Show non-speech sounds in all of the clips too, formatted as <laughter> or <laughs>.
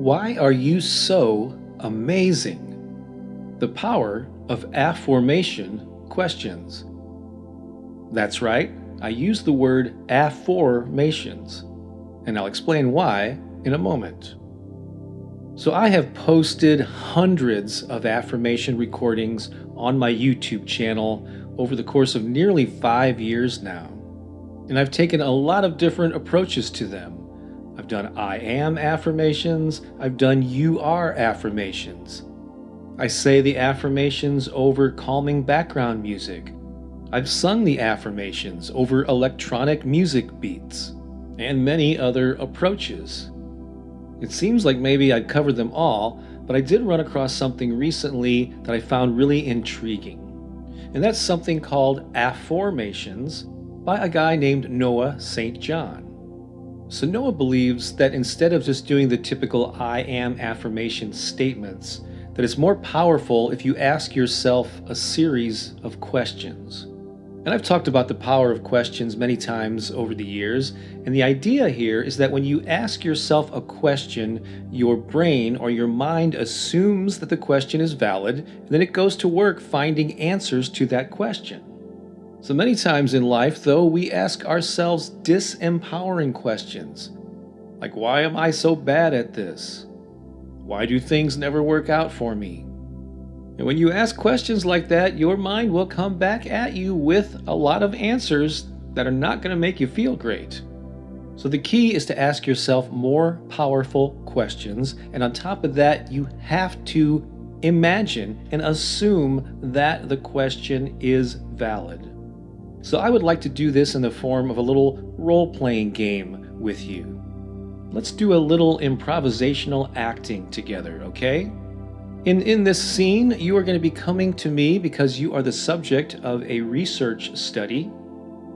Why are you so amazing? The power of afformation questions. That's right, I use the word afformations, and I'll explain why in a moment. So I have posted hundreds of affirmation recordings on my YouTube channel over the course of nearly five years now. And I've taken a lot of different approaches to them. I've done I am affirmations, I've done you are affirmations. I say the affirmations over calming background music. I've sung the affirmations over electronic music beats, and many other approaches. It seems like maybe I'd covered them all, but I did run across something recently that I found really intriguing. And that's something called afformations by a guy named Noah St. John. So Noah believes that instead of just doing the typical I am affirmation statements, that it's more powerful if you ask yourself a series of questions. And I've talked about the power of questions many times over the years, and the idea here is that when you ask yourself a question, your brain or your mind assumes that the question is valid, and then it goes to work finding answers to that question. So many times in life, though, we ask ourselves disempowering questions, like why am I so bad at this? Why do things never work out for me? And when you ask questions like that, your mind will come back at you with a lot of answers that are not going to make you feel great. So the key is to ask yourself more powerful questions. And on top of that, you have to imagine and assume that the question is valid. So I would like to do this in the form of a little role-playing game with you. Let's do a little improvisational acting together, okay? In, in this scene, you are going to be coming to me because you are the subject of a research study.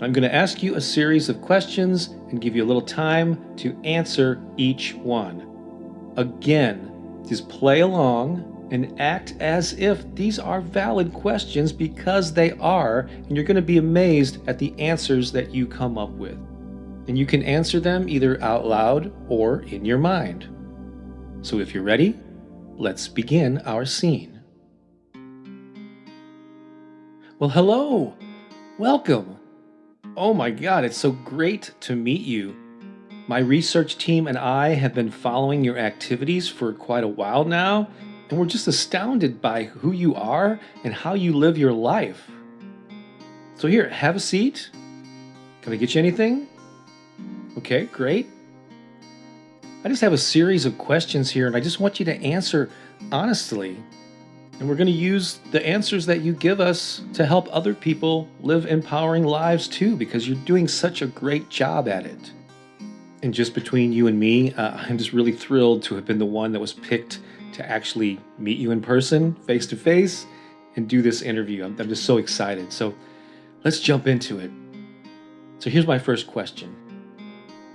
I'm going to ask you a series of questions and give you a little time to answer each one. Again, just play along and act as if these are valid questions because they are, and you're going to be amazed at the answers that you come up with. And you can answer them either out loud or in your mind. So if you're ready, let's begin our scene. Well, hello! Welcome! Oh my god, it's so great to meet you. My research team and I have been following your activities for quite a while now, and we're just astounded by who you are and how you live your life. So here, have a seat. Can I get you anything? Okay, great. I just have a series of questions here and I just want you to answer honestly. And we're going to use the answers that you give us to help other people live empowering lives too, because you're doing such a great job at it. And just between you and me, uh, I'm just really thrilled to have been the one that was picked to actually meet you in person, face to face, and do this interview. I'm, I'm just so excited. So let's jump into it. So here's my first question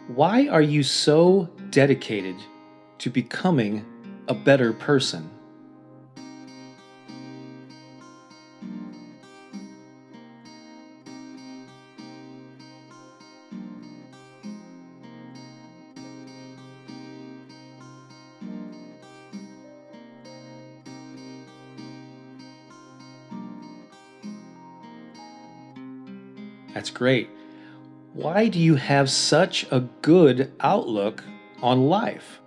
Why are you so dedicated to becoming a better person. That's great. Why do you have such a good outlook on life.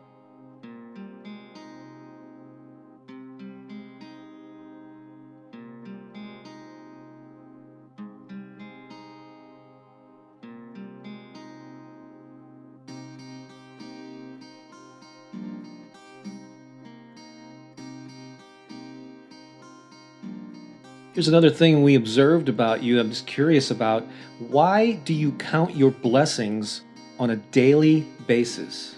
Here's another thing we observed about you. I'm just curious about why do you count your blessings on a daily basis?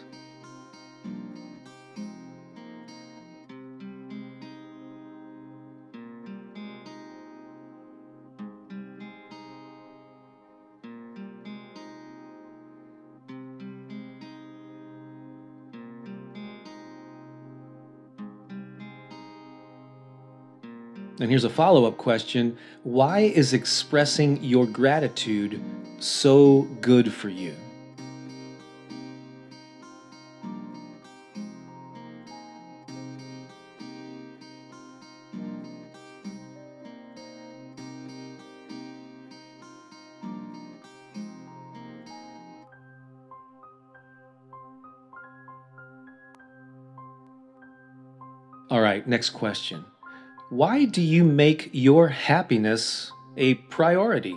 And here's a follow-up question. Why is expressing your gratitude so good for you? All right, next question. Why do you make your happiness a priority?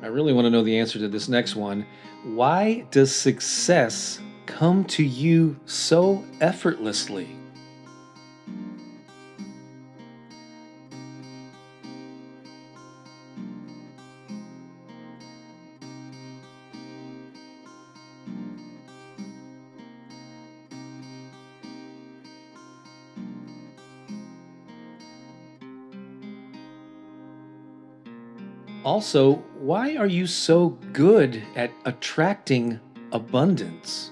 I really want to know the answer to this next one. Why does success come to you so effortlessly? Also, why are you so good at attracting abundance?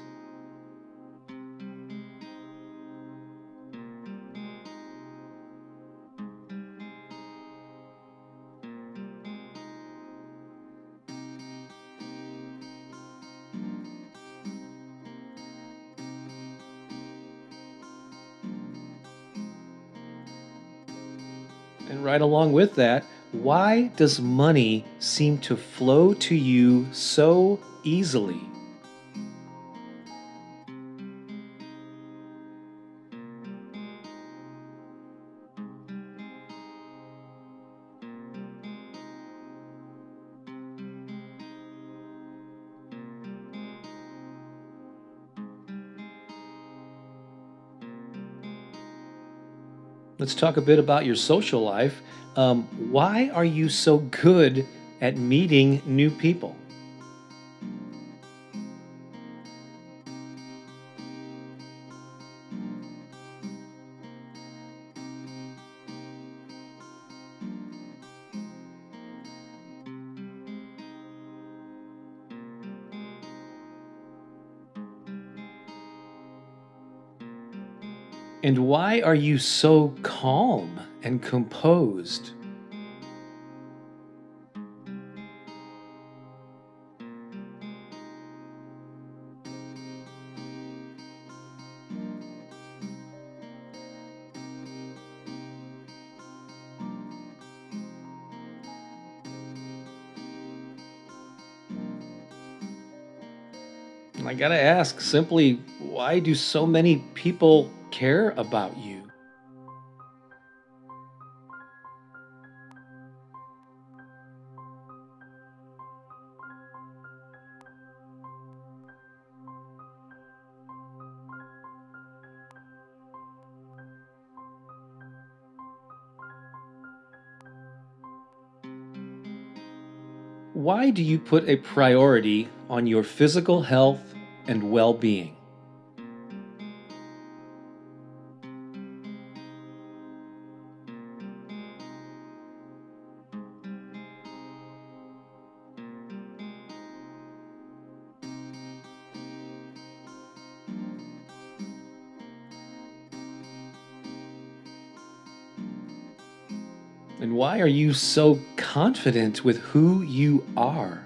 And right along with that, why does money seem to flow to you so easily? Let's talk a bit about your social life. Um, why are you so good at meeting new people? And why are you so calm and composed? I gotta ask simply, why do so many people care about you? Why do you put a priority on your physical health and well And why are you so confident with who you are?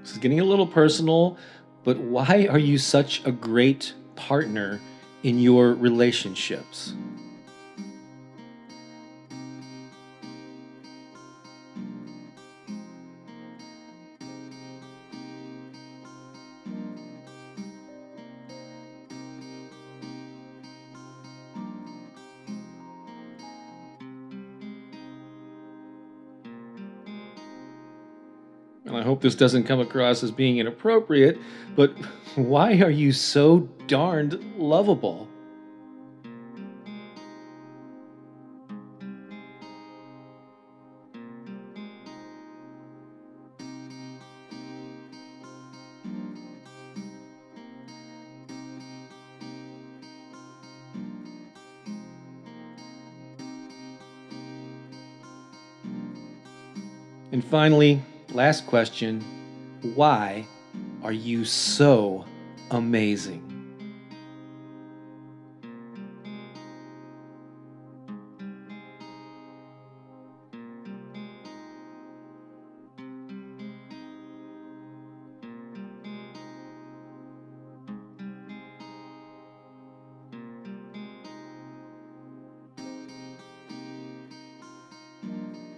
This is getting a little personal, but why are you such a great partner in your relationships? and I hope this doesn't come across as being inappropriate, but <laughs> why are you so darned lovable? And finally, last question why are you so amazing?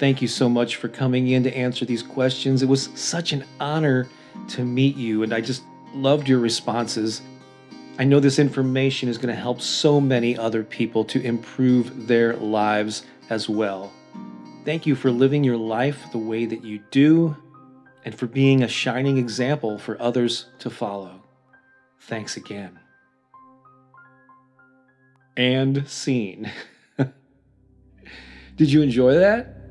Thank you so much for coming in to answer these questions. It was such an honor to meet you, and I just loved your responses. I know this information is going to help so many other people to improve their lives as well. Thank you for living your life the way that you do and for being a shining example for others to follow. Thanks again. And scene. <laughs> Did you enjoy that?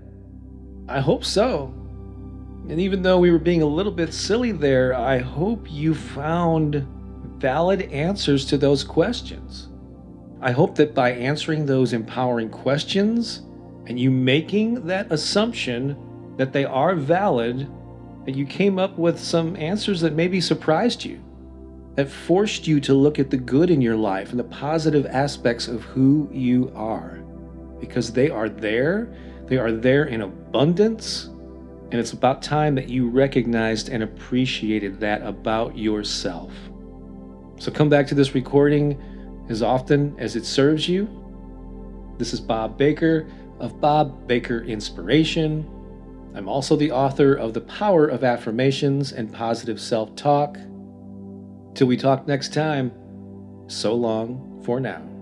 I hope so. And even though we were being a little bit silly there, I hope you found valid answers to those questions. I hope that by answering those empowering questions and you making that assumption that they are valid, that you came up with some answers that maybe surprised you, that forced you to look at the good in your life and the positive aspects of who you are. Because they are there they are there in abundance, and it's about time that you recognized and appreciated that about yourself. So come back to this recording as often as it serves you. This is Bob Baker of Bob Baker Inspiration. I'm also the author of The Power of Affirmations and Positive Self Talk. Till we talk next time, so long for now.